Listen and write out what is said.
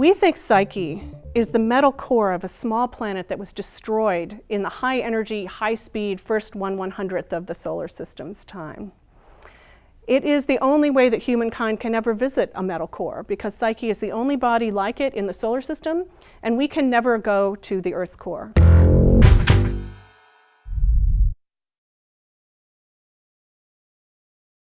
We think Psyche is the metal core of a small planet that was destroyed in the high energy, high speed first one one hundredth of the solar system's time. It is the only way that humankind can ever visit a metal core because Psyche is the only body like it in the solar system and we can never go to the Earth's core.